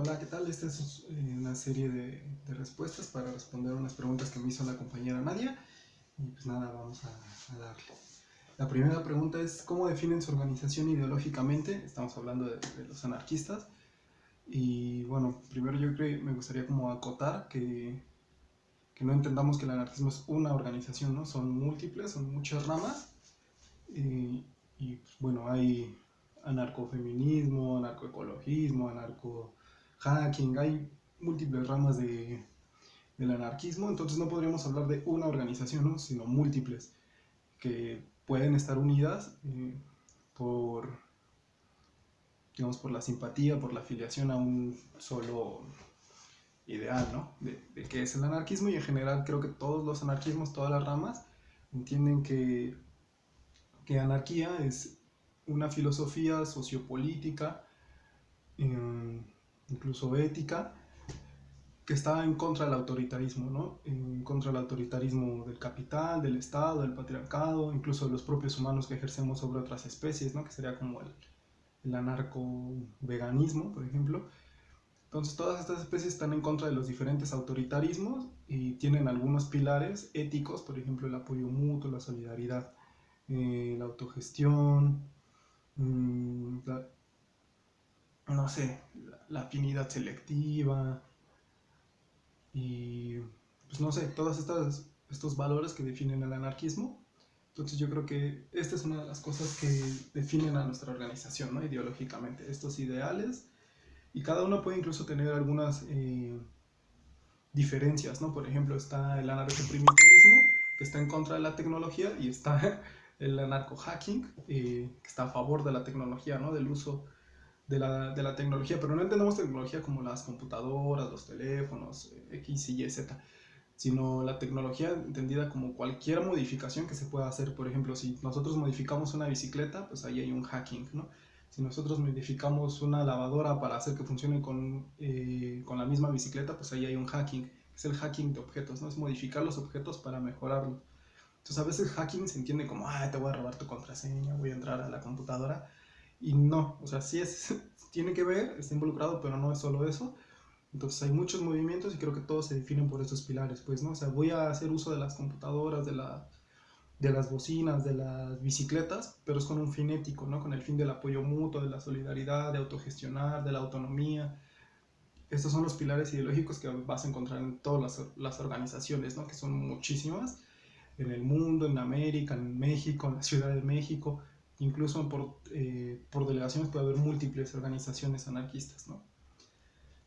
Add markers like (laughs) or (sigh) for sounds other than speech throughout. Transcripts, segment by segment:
Hola, ¿qué tal? Esta es eh, una serie de, de respuestas para responder unas preguntas que me hizo la compañera Nadia. Y pues nada, vamos a, a darle. La primera pregunta es, ¿cómo definen su organización ideológicamente? Estamos hablando de, de los anarquistas. Y bueno, primero yo creo me gustaría como acotar que, que no entendamos que el anarquismo es una organización, ¿no? Son múltiples, son muchas ramas. Y, y pues, bueno, hay anarcofeminismo, anarcoecologismo, anarco-hacking, hay múltiples ramas de, del anarquismo, entonces no podríamos hablar de una organización, ¿no? sino múltiples, que pueden estar unidas eh, por, digamos, por la simpatía, por la afiliación a un solo ideal, ¿no? De, de qué es el anarquismo y en general creo que todos los anarquismos, todas las ramas, entienden que, que anarquía es una filosofía sociopolítica, eh, incluso ética, que está en contra del autoritarismo, ¿no? en contra del autoritarismo del capital, del Estado, del patriarcado, incluso de los propios humanos que ejercemos sobre otras especies, ¿no? que sería como el, anarco-veganismo, por ejemplo. Entonces todas estas especies están en contra de los diferentes autoritarismos y tienen algunos pilares éticos, por ejemplo el apoyo mutuo, la solidaridad, eh, la autogestión, mmm, la, no sé, la, afinidad selectiva y pues no sé, todos estos, valores que definen el anarquismo. Entonces yo creo que esta es una de las cosas que definen a nuestra organización, ¿no? Ideológicamente, estos ideales y cada uno puede incluso tener algunas eh, diferencias, ¿no? Por ejemplo, está el anarcoprimitivismo, que está en contra de la tecnología, y está (laughs) el anarco-hacking, eh, que está a favor de la tecnología, ¿no? Del uso de la, de la, tecnología, pero no entendemos tecnología como las computadoras, los teléfonos, eh, X, Y, Z, sino la tecnología entendida como cualquier modificación que se pueda hacer. Por ejemplo, si nosotros modificamos una bicicleta, pues ahí hay un hacking, ¿no? Si nosotros modificamos una lavadora para hacer que funcione con, eh, con la misma bicicleta, pues ahí hay un hacking, es el hacking de objetos, ¿no? Es modificar los objetos para mejorarlos. Entonces a veces hacking se entiende como, ah, te voy a robar tu contraseña, voy a entrar a la computadora. Y no, o sea, sí es, (laughs) tiene que ver, está involucrado, pero no es solo eso. Entonces hay muchos movimientos y creo que todos se definen por estos pilares, pues, ¿no? O sea, voy a hacer uso de las computadoras, de, la, de las bocinas, de las bicicletas, pero es con un fin ético, ¿no? Con el fin del apoyo mutuo, de la solidaridad, de autogestionar, de la autonomía. Estos son los pilares ideológicos que vas a encontrar en todas las, las organizaciones, ¿no? Que son muchísimas en el mundo, en América, en México, en la Ciudad de México, incluso por, eh, por delegaciones puede haber múltiples organizaciones anarquistas. ¿no?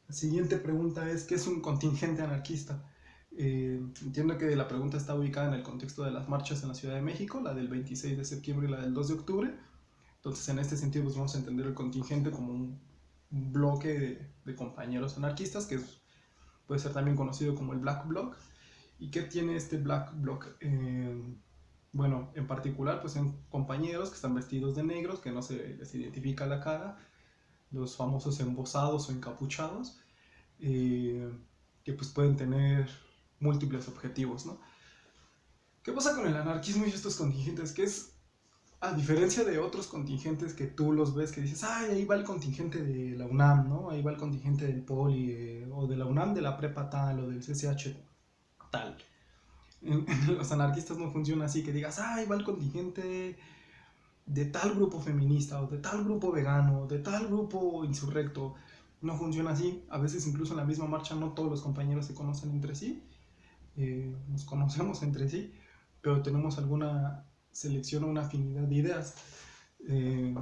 La siguiente pregunta es, ¿qué es un contingente anarquista? Eh, entiendo que la pregunta está ubicada en el contexto de las marchas en la Ciudad de México, la del 26 de septiembre y la del 2 de octubre. Entonces, en este sentido, pues vamos a entender el contingente como un, bloque de, compañeros anarquistas, que puede ser también conocido como el Black Bloc. ¿Y qué tiene este Black Bloc? Eh, particular, pues son compañeros que están vestidos de negros, que no se les identifica la cara, los famosos embosados o encapuchados, eh, que pues pueden tener múltiples objetivos, ¿no? ¿Qué pasa con el anarquismo y estos contingentes? Que es, a diferencia de otros contingentes que tú los ves que dices, ay, ahí va el contingente de la UNAM, ¿no? Ahí va el contingente del POLI, eh, o de la UNAM de la prepa tal, o del CCH tal. (laughs) Los anarquistas no funciona así, que digas, ahí va el contingente de tal grupo feminista, o de tal grupo vegano, de tal grupo insurrecto. No funciona así. A veces incluso en la misma marcha no todos los compañeros se conocen entre sí. Eh, nos conocemos entre sí, pero tenemos alguna selección o una afinidad de ideas. Eh,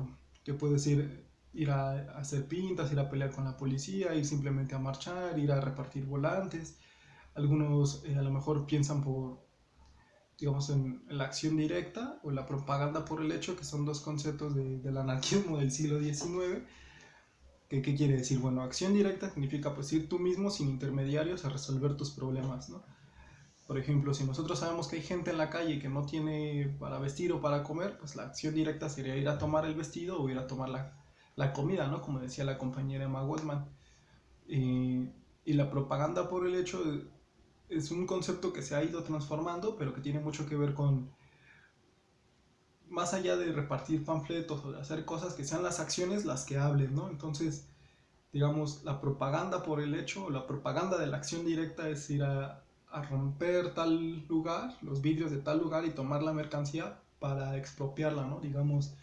que puede decir ir a, a, hacer pintas, ir a pelear con la policía, ir simplemente a marchar, ir a repartir volantes, algunos eh, a lo mejor piensan por, digamos, en, la acción directa o la propaganda por el hecho, que son dos conceptos de, del anarquismo del siglo XIX. ¿Qué, ¿Qué quiere decir? Bueno, acción directa significa pues ir tú mismo sin intermediarios a resolver tus problemas, ¿no? Por ejemplo, si nosotros sabemos que hay gente en la calle que no tiene para vestir o para comer, pues la acción directa sería ir a tomar el vestido o ir a tomar la, la comida, ¿no? Como decía la compañera Emma Goldman. Y, y la propaganda por el hecho es un concepto que se ha ido transformando, pero que tiene mucho que ver con, más allá de repartir panfletos o de hacer cosas, que sean las acciones las que hablen, ¿no? Entonces, digamos, la propaganda por el hecho, la propaganda de la acción directa es ir a, a romper tal lugar, los vidrios de tal lugar y tomar la mercancía para expropiarla, ¿no? Digamos,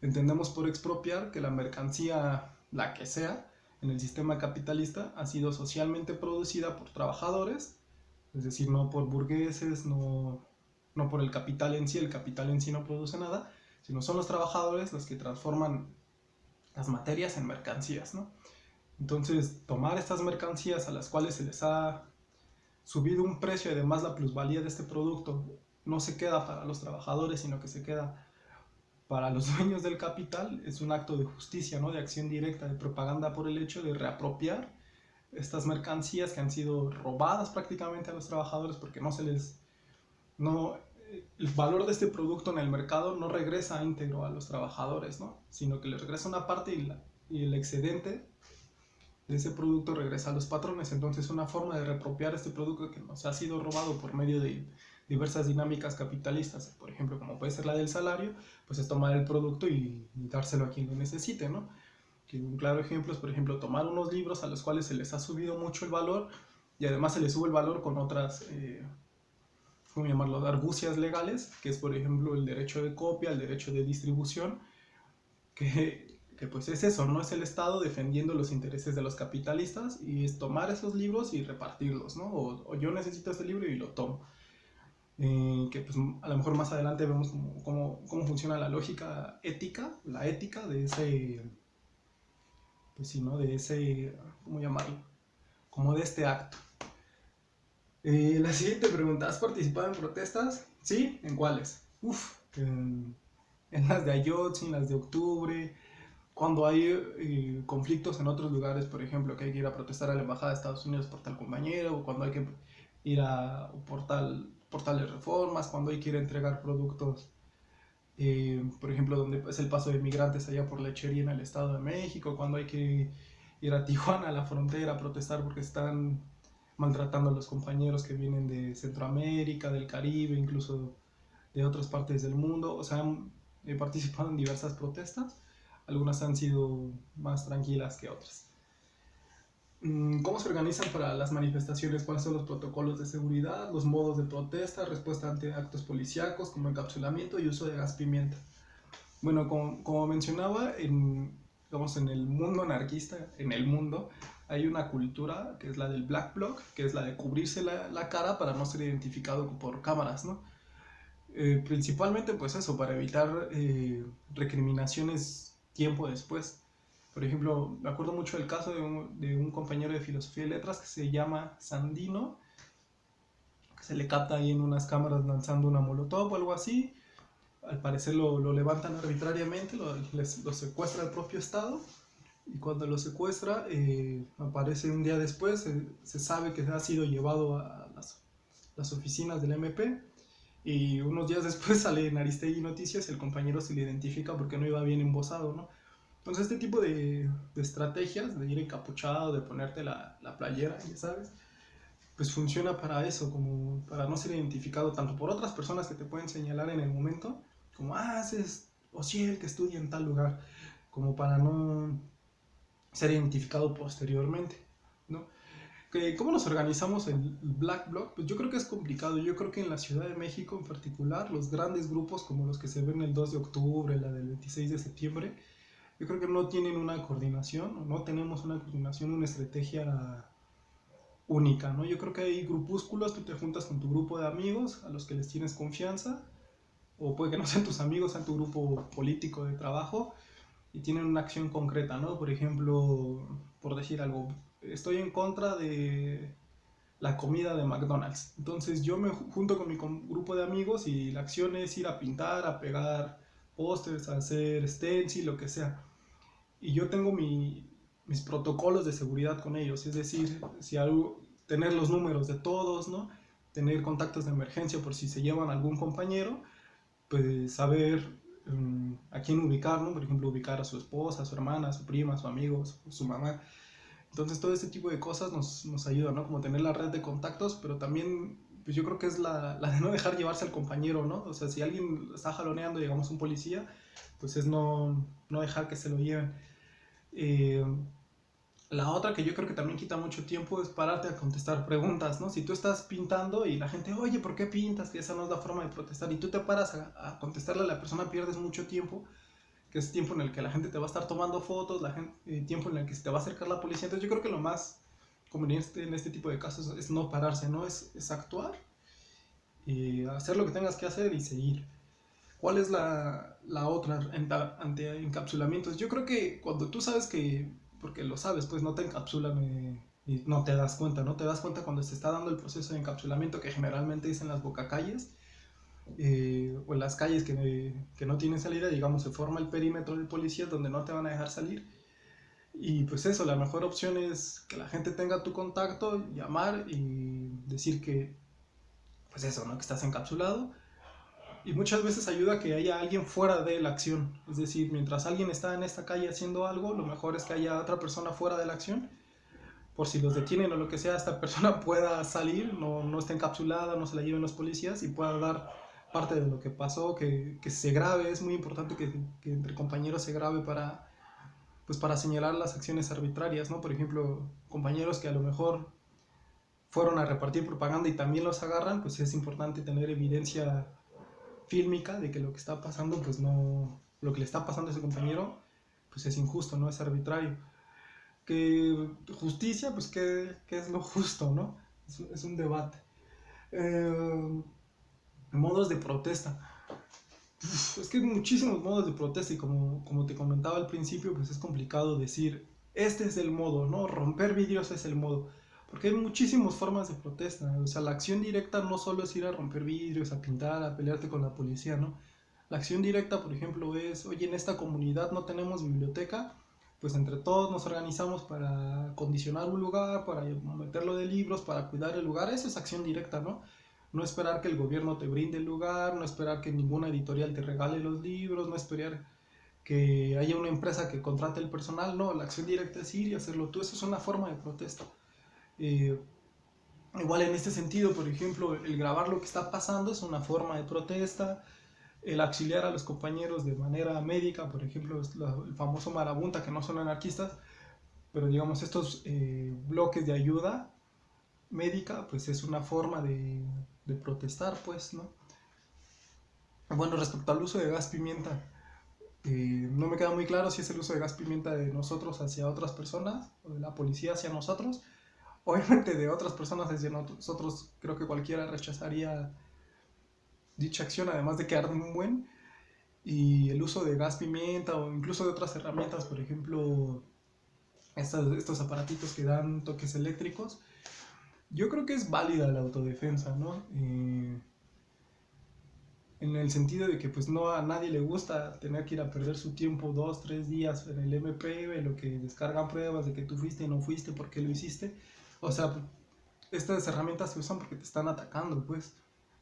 entendemos por expropiar que la mercancía, la que sea, en el sistema capitalista ha sido socialmente producida por trabajadores, es decir, no por burgueses, no, no por el capital en sí, el capital en sí no produce nada, sino son los trabajadores los que transforman las materias en mercancías, ¿no? Entonces, tomar estas mercancías a las cuales se les ha subido un precio y además la plusvalía de este producto no se queda para los trabajadores, sino que se queda para los (laughs) dueños del capital, es un acto de justicia, ¿no? de acción directa, de propaganda por el hecho de reapropiar estas mercancías que han sido robadas prácticamente a los trabajadores porque no se les... No, el valor de este producto en el mercado no regresa íntegro a los trabajadores, ¿no? sino que les regresa una parte y, y el excedente de ese producto regresa a los patrones. Entonces una forma de reapropiar este producto que nos ha sido robado por medio de diversas dinámicas capitalistas, por ejemplo, como puede ser la del salario, pues es tomar el producto y, dárselo a quien lo necesite, ¿no? Que un claro ejemplo es, por ejemplo, tomar unos libros a los cuales se les ha subido mucho el valor y además se les sube el valor con otras, eh, ¿cómo llamarlo?, argucias legales, que es, por ejemplo, el derecho de copia, el derecho de distribución, que que pues es eso, no es el Estado defendiendo los intereses de los capitalistas y es tomar esos libros y repartirlos, ¿no? O, yo necesito este libro y lo tomo. Eh, que pues a lo mejor más adelante vemos cómo, cómo, cómo, funciona la lógica ética, la ética de ese, pues sí, ¿no? De ese, ¿cómo llamarlo? Como de este acto. Eh, la siguiente pregunta, ¿has participado en protestas? ¿Sí? ¿En cuáles? Uf, en, las de Ayotzi, en las de octubre, cuando hay eh, conflictos en otros lugares, por ejemplo, que hay que ir a protestar a la Embajada de Estados Unidos por tal compañero, o cuando hay que ir a por, tal, por tales reformas, cuando hay que ir a entregar productos, eh, por ejemplo, donde es el paso de migrantes allá por lechería en el Estado de México, cuando hay que ir a (laughs) Tijuana, a la frontera, a protestar porque están maltratando a los compañeros que vienen de Centroamérica, del Caribe, incluso de otras partes del mundo. O sea, he participado en diversas protestas algunas han sido más tranquilas que otras. Mm, ¿Cómo se organizan para las manifestaciones? ¿Cuáles son los protocolos de seguridad, los modos de protesta, respuesta ante actos policíacos como encapsulamiento y uso de gas pimienta? Bueno, como, mencionaba, en, en el mundo anarquista, en el mundo, hay una cultura que es la del black bloc, que es la de cubrirse la, la cara para no ser identificado por cámaras, ¿no? Eh, principalmente pues eso, para evitar eh, recriminaciones tiempo después. Por ejemplo, me acuerdo mucho del caso de un, compañero de filosofía y letras que se llama Sandino, que se le capta ahí en unas cámaras lanzando una molotov o algo así. Al parecer lo, levantan arbitrariamente, lo, lo, secuestra el propio Estado. Y cuando lo secuestra, eh, aparece un día después, se sabe que ha sido llevado a las, las oficinas del MP y unos días después (laughs) sale en Aristegui Noticias y el compañero se le identifica porque no iba bien embosado, ¿no? Entonces este tipo de, de estrategias, de ir encapuchado, de ponerte la, la, playera, ya sabes, pues funciona para eso, como para no ser identificado tanto por otras personas que te pueden señalar en el momento, como, ah, es el que estudia en tal lugar, como para no ser identificado posteriormente, ¿no? ¿Cómo nos organizamos en Black Bloc? Pues yo creo que es complicado. Yo creo que en la Ciudad de México en particular, los grandes grupos como los que se ven el 2 de octubre, la del 26 de septiembre, yo creo que no tienen una coordinación, no tenemos una coordinación, una estrategia única, ¿no? Yo creo que hay grupúsculos, tú te juntas con tu grupo de amigos a los que les tienes confianza, o puede que no sean tus amigos, sean tu grupo político de trabajo, y tienen una acción concreta, ¿no? Por ejemplo, por decir algo, estoy en contra de la comida de McDonald's. Entonces yo me junto con mi grupo de amigos y la acción es ir a pintar, a pegar pósters, a hacer stencil, lo que sea. Y yo tengo mi, mis protocolos de seguridad con ellos, es decir, si algo, tener los números de todos, ¿no? Tener contactos de emergencia por si se llevan algún compañero, pues saber um, a quién ubicar, ¿no? Por ejemplo, ubicar a su esposa, a su hermana, a su prima, a su amigo, a su mamá entonces todo este tipo de cosas nos, nos ayuda, ¿no? Como tener la red de contactos, pero también pues yo creo que es la, la, de no dejar llevarse al compañero, ¿no? O sea, si alguien está jaloneando, digamos, un policía, pues es no, no dejar que se lo lleven. Eh, La otra que yo creo que también quita mucho tiempo es pararte a contestar preguntas, ¿no? Si tú estás pintando y la gente, oye, ¿por qué pintas? Que esa no es la forma de protestar. Y tú te paras a, contestarle a la persona, pierdes mucho tiempo, que es tiempo en el que la gente te va a estar tomando fotos, la gente, eh, tiempo en el que se te va a acercar la policía. Entonces yo creo que lo más conveniente en este tipo de casos es no pararse, ¿no? Es, es actuar y hacer lo que tengas que hacer y seguir. ¿Cuál es la, la otra ante encapsulamientos? Yo creo que cuando tú sabes que porque lo sabes, pues no te encapsulan eh, y no te das cuenta, no te das cuenta cuando se está dando el proceso de encapsulamiento que generalmente es en las bocacalles eh, o en las calles que, que, no tienen salida, digamos, se forma el perímetro de policías donde no te van a dejar salir. Y pues eso, la mejor opción es que la gente tenga tu contacto, llamar y decir que, pues eso, ¿no? Que estás encapsulado y muchas veces ayuda que haya alguien fuera de la acción. Es decir, mientras alguien está en esta calle haciendo algo, lo mejor es que haya otra persona fuera de la acción. Por si los detienen o lo que sea, esta persona (laughs) pueda salir, no, no esté encapsulada, no se la lleven los policías y pueda dar parte de lo que pasó, que, que se grabe. Es muy importante que, que, entre compañeros se grabe para, pues para señalar las acciones arbitrarias, ¿no? Por ejemplo, compañeros que a lo mejor fueron a repartir propaganda y también los agarran, pues es importante tener evidencia fílmica de que lo que está pasando, pues no, lo que le está pasando a ese compañero, pues es injusto, no es arbitrario. Que justicia, pues qué, qué es lo justo, ¿no? Es, es un debate. Eh, modos de protesta. es que hay muchísimos modos de protesta y como, como te comentaba al principio, pues es complicado decir, este es el modo, ¿no? Romper vidrios es el modo. Porque hay muchísimas formas de protesta. O sea, la acción directa no solo es ir a romper vidrios, a pintar, a pelearte con la policía, ¿no? La acción directa, por ejemplo, es, oye, en esta comunidad no tenemos biblioteca, pues entre todos nos organizamos para condicionar un lugar, para meterlo de libros, para cuidar el lugar. Eso es acción directa, ¿no? No esperar que el gobierno te brinde el lugar, no esperar que ninguna editorial te regale los libros, no esperar que haya una empresa que contrate el personal, no, la acción directa es ir y hacerlo tú, eso es una forma de protesta. Eh, igual en este sentido, por ejemplo, el grabar lo que está pasando es una forma de protesta, el auxiliar a los compañeros de manera médica, por ejemplo, el famoso marabunta, que no son anarquistas, pero digamos estos eh, bloques de ayuda médica, pues es una forma de, protestar, pues, ¿no? Bueno, respecto al uso de gas pimienta, eh, no me queda muy claro si es el uso de gas pimienta de nosotros hacia otras personas, o de la policía hacia nosotros, obviamente de otras personas desde nosotros creo que cualquiera rechazaría dicha acción, además de que arde un buen. Y el uso de gas pimienta o incluso de otras herramientas, por ejemplo, estos, aparatitos que dan toques eléctricos, yo creo que es válida la autodefensa, ¿no? Eh, en el sentido de que pues no a nadie le gusta tener que ir a perder su tiempo dos, tres días en el MP, lo que descargan pruebas de que tú fuiste y no fuiste, por qué lo hiciste. O sea, estas herramientas se usan porque te están atacando, pues.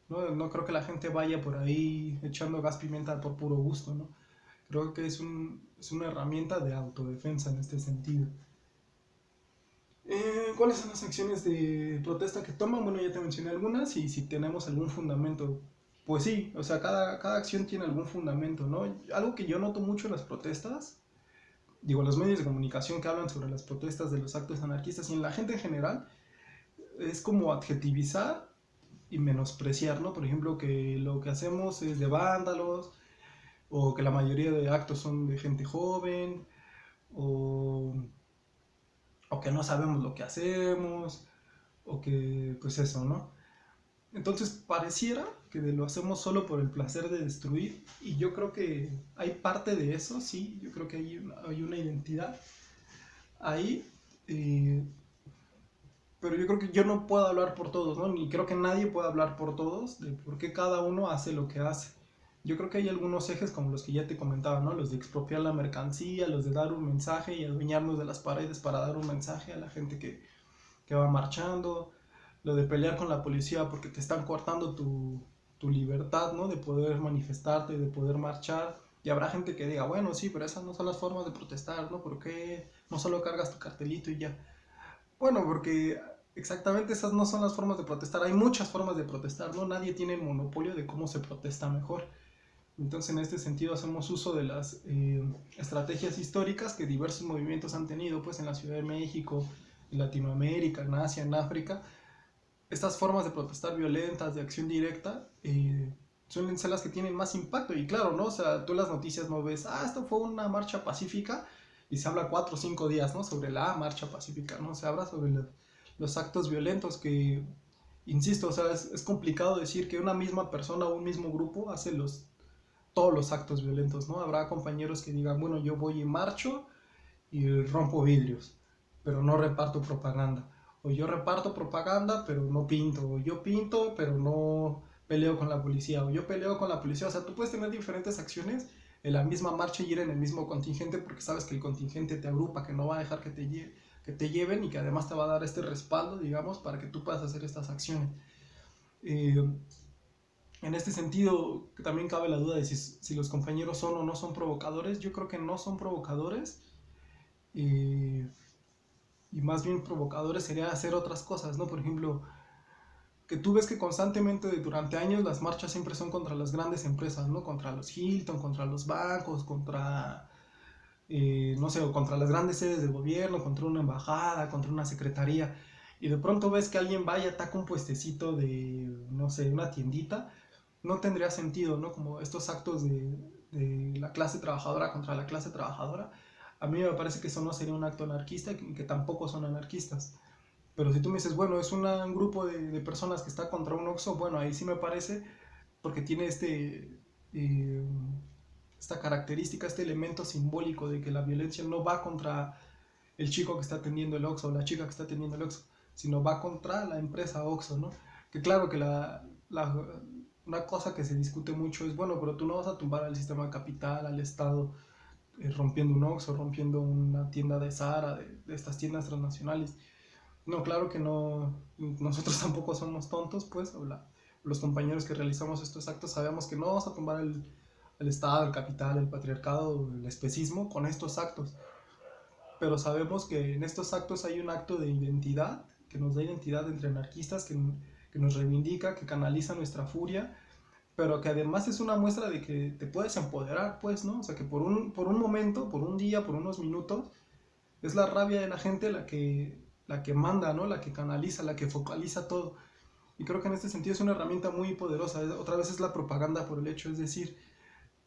No, no creo que la gente vaya por ahí echando gas pimienta por puro gusto, ¿no? Creo que es, un, es una herramienta de autodefensa en este sentido. Eh, ¿Cuáles son las acciones de protesta que toman? Bueno, ya te mencioné algunas y si tenemos algún fundamento. Pues sí, o sea, cada, cada acción tiene algún fundamento, ¿no? Algo que yo noto mucho en las protestas digo, los medios de comunicación que hablan sobre las protestas de los actos anarquistas y en la gente en general, es como adjetivizar y menospreciar, ¿no? Por ejemplo, que lo que hacemos es de vándalos, o que la mayoría de actos son de gente joven, o, o que no sabemos lo que hacemos, o que, pues eso, ¿no? Entonces pareciera que lo hacemos solo por el placer de destruir y yo creo que hay parte de eso, sí, yo creo que hay una, hay una identidad ahí, eh, pero yo creo que yo no puedo hablar por todos, ¿no? Ni creo que nadie pueda hablar por todos de por qué cada uno hace lo que hace. Yo creo que hay algunos ejes como los que ya te comentaba, ¿no? Los de expropiar la mercancía, los de dar un mensaje y adueñarnos de las paredes para dar un mensaje a la gente que, que va marchando, lo de pelear con la policía porque te están cortando tu, tu libertad, ¿no? De poder manifestarte, de poder marchar. Y habrá gente que diga, bueno, sí, pero esas no son las formas de protestar, ¿no? ¿Por qué no solo cargas tu cartelito y ya? Bueno, porque exactamente esas no son las formas de protestar. Hay muchas formas de protestar, ¿no? Nadie tiene el monopolio de cómo se protesta mejor. Entonces, en este sentido, hacemos uso de las eh, estrategias históricas que diversos movimientos han tenido, pues en la Ciudad de México, en Latinoamérica, en Asia, en África. Estas formas de protestar violentas, de acción directa, eh, suelen ser las que tienen más impacto. Y claro, ¿no? O sea, tú las noticias no ves, ah, esto fue una marcha pacífica, y se habla cuatro o cinco días, ¿no? Sobre la marcha pacífica, ¿no? Se habla sobre los actos violentos que, insisto, o sea, es, es complicado decir que una misma persona o un mismo grupo hace los todos los actos violentos, ¿no? Habrá compañeros que digan, bueno, yo voy y marcho y rompo vidrios, pero no reparto propaganda. O yo reparto propaganda, pero no pinto. O yo pinto, pero no peleo con la policía. O yo peleo con la policía. O sea, tú puedes tener diferentes acciones en la misma marcha y ir en el mismo contingente porque sabes que el contingente te agrupa, que no va a dejar que te, que te lleven y que además te va a dar este respaldo, digamos, para que tú puedas hacer estas acciones. Eh, en este sentido, también cabe la duda de si, los compañeros son o no son provocadores. Yo creo que no son provocadores. y más bien provocadores sería hacer otras cosas, ¿no? Por ejemplo, que tú ves que constantemente durante años las marchas siempre son contra las grandes empresas, ¿no? Contra los Hilton, contra los bancos, contra, eh, no sé, contra las grandes sedes de gobierno, contra una embajada, contra una secretaría. Y de pronto ves que alguien va y ataca un puestecito de, no sé, una tiendita no tendría sentido, ¿no? Como estos actos de, la clase trabajadora contra la clase trabajadora. A mí me parece que eso no sería un acto anarquista y que, tampoco son anarquistas. Pero si tú me dices, bueno, es un grupo de, personas que está contra un Oxxo, bueno, ahí sí me parece, porque tiene este, eh, esta característica, este elemento simbólico de que la violencia no va contra el chico que está atendiendo el Oxxo o la chica que está atendiendo el Oxxo, sino va contra la empresa Oxxo, ¿no? Que claro que la, una cosa que se discute mucho es, bueno, pero tú no vas a tumbar al sistema capital, al Estado, eh, rompiendo un Oxxo, rompiendo una tienda de Zara, de, estas tiendas transnacionales. No, claro que no, nosotros (laughs) tampoco somos tontos, pues, los compañeros que realizamos estos actos sabemos que no vamos a tumbar el, Estado, el capital, el patriarcado, el especismo con estos actos. Pero sabemos que en estos actos hay un acto de identidad, que nos da identidad entre anarquistas, que que nos reivindica, que canaliza nuestra furia, pero que además es una muestra de que te puedes empoderar, pues, ¿no? O sea, que por un, por un momento, por un día, por unos minutos, es la rabia de la gente la que, la que manda, ¿no? La que canaliza, la que focaliza todo. Y creo que en este sentido es una herramienta muy poderosa. Otra vez es la propaganda por el hecho, es decir,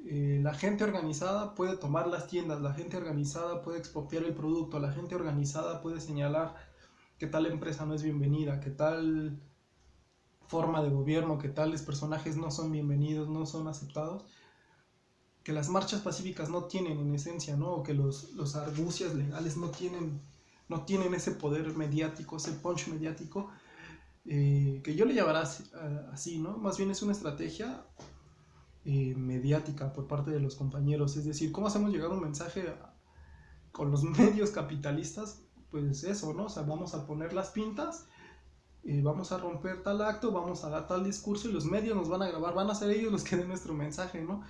eh, la gente organizada puede tomar las tiendas, la gente organizada puede expropiar el producto, la gente organizada puede señalar que tal empresa no es bienvenida, que tal forma de gobierno, que tales personajes no son bienvenidos, no son aceptados, que las marchas pacíficas no tienen en esencia, ¿no? O que los, los argucias legales no tienen, no tienen ese poder mediático, ese punch mediático, eh, que yo le llamará así, ¿no? Más bien es una estrategia eh, mediática por parte de los compañeros, es decir, ¿cómo hacemos llegar un mensaje con los (laughs) medios capitalistas? Pues eso, ¿no? O sea, vamos a poner las pintas eh, vamos a romper tal acto, vamos a dar tal discurso y los medios nos van a grabar, van a ser ellos los que den nuestro mensaje, ¿no?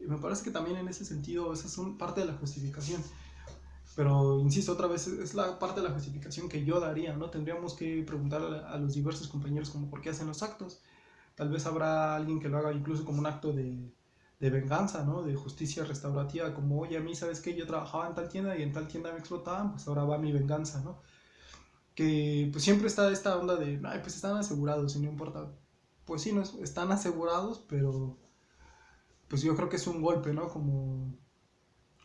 Me parece que también en ese sentido esa es parte de la justificación. Pero, insisto, otra vez, es la parte de la justificación que yo daría, ¿no? Tendríamos que preguntar a, los diversos compañeros como por qué hacen los actos. Tal vez habrá alguien que lo haga incluso como un acto de, de venganza, ¿no? De justicia restaurativa, como, oye, a mí, ¿sabes qué? Yo trabajaba en tal tienda y en tal tienda me explotaban, pues ahora va mi venganza, ¿no? que pues siempre está esta onda de, ay, pues están asegurados y no importa. Pues sí, no, están asegurados, pero pues yo creo que es un golpe, ¿no? Como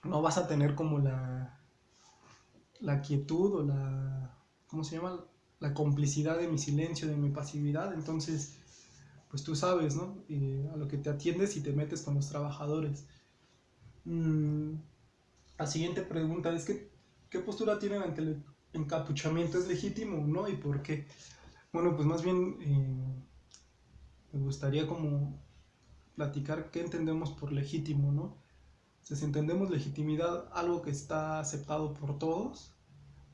no vas a tener como la, la quietud o la, ¿cómo se llama? La complicidad de mi silencio, de mi pasividad. Entonces, pues tú sabes, ¿no? a lo que te atiendes y te metes con los trabajadores. Mm, la siguiente pregunta es ¿qué postura tienen ante el encapuchamiento es legítimo no y por qué. Bueno, pues más bien eh, me gustaría como platicar qué entendemos por legítimo, ¿no? Si entendemos legitimidad algo que está aceptado por todos,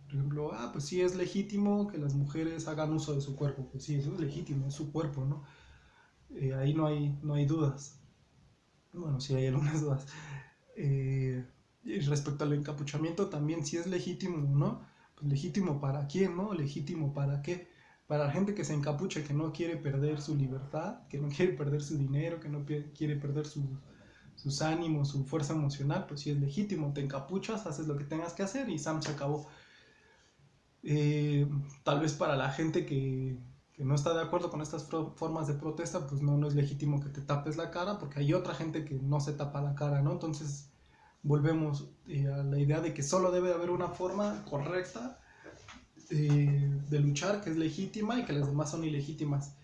por ejemplo, ah, pues sí es legítimo que las mujeres hagan uso de su cuerpo, pues sí, eso es legítimo, es su cuerpo, ¿no? Eh, ahí no hay, no hay dudas. Bueno, sí hay algunas dudas. Eh, y respecto al encapuchamiento también sí es legítimo, ¿no? legítimo para quién, ¿no? Legítimo para qué. Para la gente que se encapucha, que no quiere perder su libertad, que no quiere perder su dinero, que no quiere perder su, sus ánimos, su fuerza emocional, pues sí es legítimo, te encapuchas, haces lo que tengas que hacer y Sam se acabó. Eh, tal vez para la gente que, que, no está de acuerdo con estas formas de protesta, pues no, no es legítimo que te tapes la cara, porque hay otra gente que no se tapa la cara, ¿no? Entonces volvemos eh, a la idea de que solo debe haber una forma correcta eh, de luchar, que es legítima, y que las demás son ilegítimas.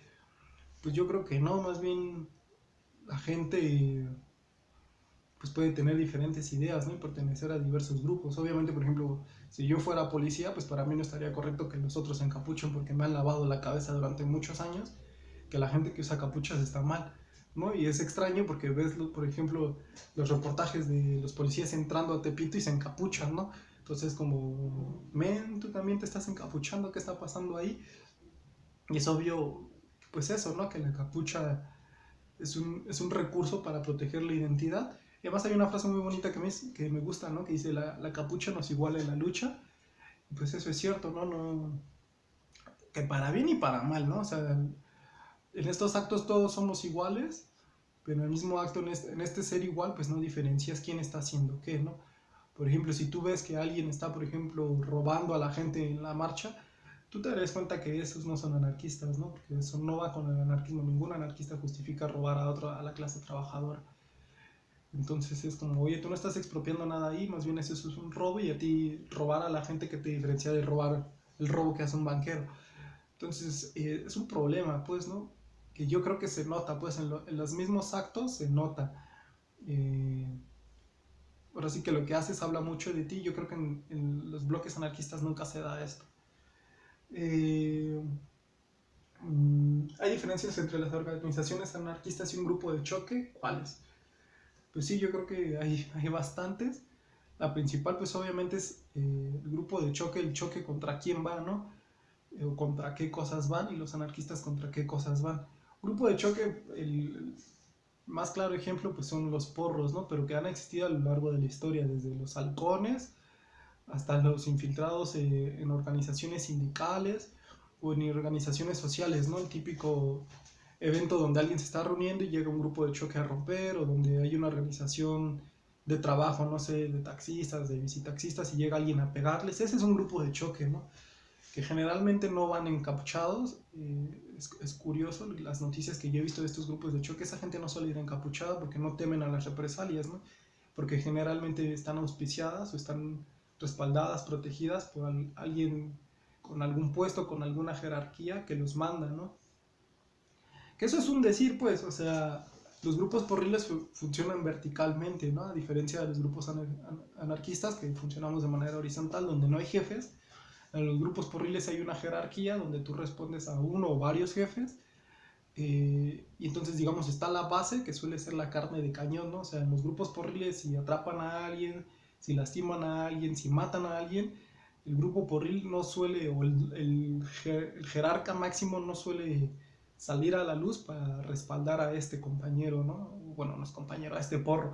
Pues yo creo que no, más bien la gente pues puede tener diferentes ideas, ¿no? Y pertenecer a diversos grupos. Obviamente, por ejemplo, si yo fuera policía, pues para mí no estaría correcto que los otros se encapuchen porque me han lavado la cabeza durante muchos años que la gente que usa capuchas está mal, ¿no? Y es extraño porque ves, por ejemplo, los reportajes de los policías entrando a Tepito y se encapuchan, ¿no? Entonces como, men, tú también te estás encapuchando, ¿qué está pasando ahí? Y es obvio, pues eso, ¿no? Que la capucha es un, es un recurso para proteger la identidad además hay una frase muy bonita que me, que me gusta, ¿no? Que dice, la, la capucha nos iguala en la lucha. Pues eso es cierto, ¿no? no que para bien y para mal, ¿no? O sea, en estos actos todos somos iguales, pero en el mismo acto, en este, en este ser igual, pues no diferencias quién está haciendo qué, ¿no? Por ejemplo, si tú ves que alguien está, por ejemplo, robando a la gente en la marcha, tú te darás cuenta que esos no son anarquistas, ¿no? Porque eso no va con el anarquismo. Ningún anarquista justifica robar a, otro, a la clase trabajadora. Entonces es como, oye, tú no estás expropiando nada ahí, más bien eso es un robo y a ti robar a la gente que te diferencia de robar el robo que hace un banquero. Entonces eh, es un problema, pues, ¿no? Que yo creo que se nota, pues, en, los mismos actos se nota. Eh, ahora sí que lo que haces habla mucho de ti. Yo creo que en, los bloques anarquistas nunca se da esto. Eh, mm, ¿Hay diferencias entre las organizaciones anarquistas y un grupo de choque? ¿Cuáles? Pues sí, yo creo que hay, hay bastantes. La principal, pues obviamente es eh, el grupo de choque, el choque contra quién va, ¿no? Eh, o contra qué cosas van y los anarquistas contra qué cosas van. Grupo de choque, el más claro ejemplo, pues son los porros, ¿no? Pero que han existido a lo largo de la historia, desde los halcones hasta los infiltrados eh, en organizaciones sindicales o en organizaciones sociales, ¿no? El típico evento donde alguien se está reuniendo y llega un grupo de choque a romper o donde hay una organización de trabajo, no sé, de taxistas, de visitaxistas y llega alguien a pegarles. Ese es un grupo de choque, ¿no? Que generalmente no van encapuchados. Eh, es, es, curioso las noticias que yo he visto de estos grupos de choque. Esa gente no suele ir encapuchada porque no temen a las represalias, ¿no? Porque generalmente están auspiciadas o están respaldadas, protegidas por alguien con algún puesto, con alguna jerarquía que los manda, ¿no? Que eso es un decir, pues, o sea, los grupos porriles funcionan verticalmente, ¿no? A diferencia de los grupos anarquistas que funcionamos de manera horizontal, donde no hay jefes. En los grupos porriles hay una jerarquía donde tú respondes a uno o varios jefes. Eh, y entonces, digamos, está la base, que suele ser la carne de cañón, ¿no? O sea, en los grupos porriles, si atrapan a alguien, si lastiman a alguien, si matan a alguien, el grupo porril no suele, o el, el jerarca máximo no suele salir a la luz para respaldar a este compañero, ¿no? Bueno, no es compañero, a este porro.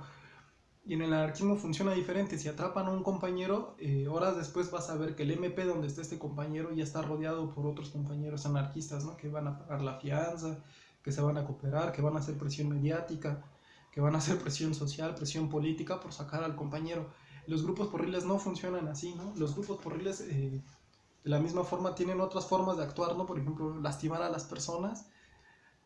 Y en el anarquismo funciona diferente. Si atrapan a un compañero, eh, horas después vas a ver que el MP donde está este compañero ya está rodeado por otros compañeros anarquistas, ¿no? Que van a pagar la fianza, que se van a cooperar, que van a hacer presión mediática, que van a hacer presión social, presión política por sacar al compañero. Los grupos porriles no funcionan así, ¿no? Los grupos porriles eh, de la misma forma tienen otras formas de actuar, ¿no? Por ejemplo, lastimar a las personas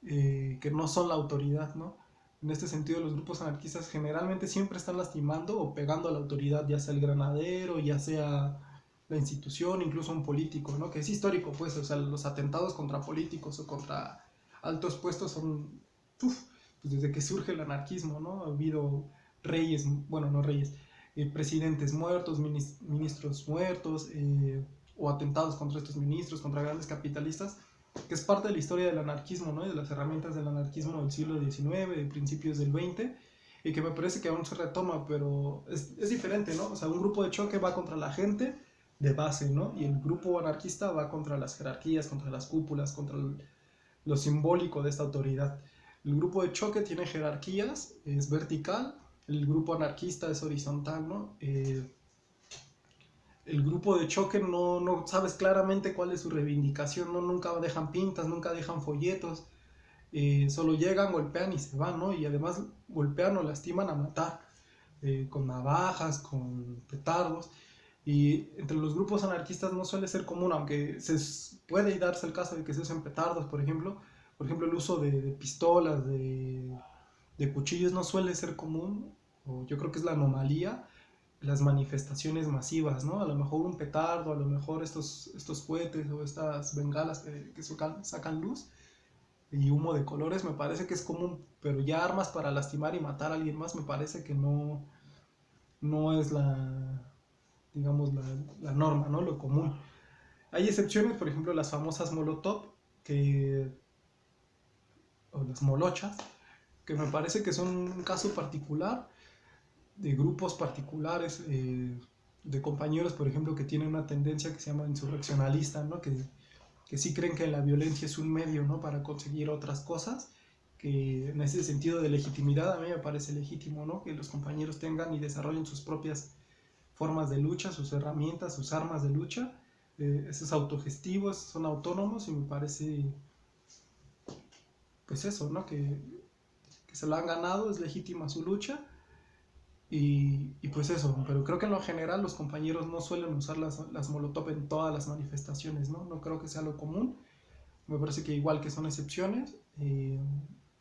eh, que no son la autoridad, ¿no? En este sentido, los grupos anarquistas generalmente siempre están lastimando o pegando a la autoridad, ya sea el granadero, ya sea la institución, incluso un político, ¿no? Que es histórico, pues, o sea, los atentados contra políticos o contra altos puestos son, pues desde que surge el anarquismo, ¿no? Ha habido reyes, bueno, no reyes, eh, presidentes muertos, ministros muertos, eh, o atentados contra estos ministros, contra grandes capitalistas, que es parte de la historia del anarquismo, ¿no? de las herramientas del anarquismo del siglo XIX, de principios del XX, y que me parece que aún se retoma, pero es, es, diferente, ¿no? O sea, un grupo de choque va contra la gente de base, ¿no? Y el grupo anarquista va contra las jerarquías, contra las cúpulas, contra lo simbólico de esta autoridad. El grupo de choque tiene jerarquías, es vertical, el grupo anarquista es horizontal, ¿no? Eh, el grupo de choque no, no sabes claramente cuál es su reivindicación, ¿no? nunca dejan pintas, nunca dejan folletos. eh, solo llegan, golpean y se van, ¿no? Y además golpean o lastiman a matar, eh, con navajas, con petardos. Y entre los grupos anarquistas no suele ser común, aunque se puede darse el caso de que se usen petardos, por ejemplo. Por ejemplo, el uso de, pistolas, de, de, cuchillos no suele ser común, yo creo que es la anomalía, las manifestaciones masivas, ¿no? A lo mejor un petardo, a lo mejor estos, estos cohetes o estas bengalas que, que sacan, sacan luz y humo de colores me parece que es común, pero ya armas para lastimar y matar a alguien más me parece que no, no es la, digamos, la, la norma, ¿no? Lo común. Hay excepciones, por ejemplo, las famosas Molotov, que, o las molochas, que me parece que son un caso particular de grupos particulares, eh, de compañeros, por ejemplo, que tienen una tendencia que se llama insurreccionalista, ¿no? Que, que sí creen que la violencia es un medio, ¿no? Para conseguir otras cosas, que en ese sentido de legitimidad a mí me parece legítimo, ¿no? Que los compañeros tengan y desarrollen sus propias formas de lucha, sus herramientas, sus armas de lucha. Eh, esos autogestivos son autónomos y me parece, pues eso, ¿no? Que, que se lo han ganado, es legítima su lucha. Y, y, pues eso, pero creo que en lo general los compañeros no suelen usar las, las molotov en todas las manifestaciones, ¿no? No creo que sea lo común. Me parece que igual que son excepciones, eh,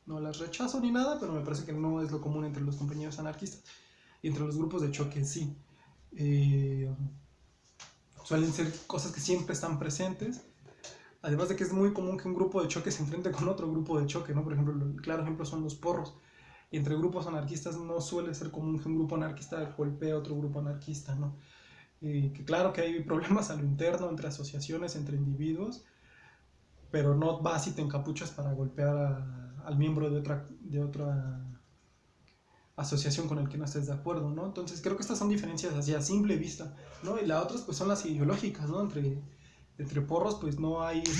no las rechazo ni nada, pero me parece que no es lo común entre los compañeros anarquistas. Y entre los grupos de choque sí. Eh, suelen ser cosas que siempre están presentes. Además de que es muy común que un grupo de choque se enfrente con otro grupo de choque, ¿no? Por ejemplo, el claro ejemplo son los porros. Entre grupos anarquistas no suele ser común que un grupo anarquista golpee a otro grupo anarquista, ¿no? Eh, que claro que hay (laughs) problemas a lo interno entre asociaciones, entre individuos, pero no vas y te encapuchas para golpear a, al miembro de otra, de otra asociación con el que no estés de acuerdo, ¿no? Entonces creo que estas son diferencias así a simple vista, ¿no? Y las otras pues son las ideológicas, ¿no? Entre, entre porros pues no hay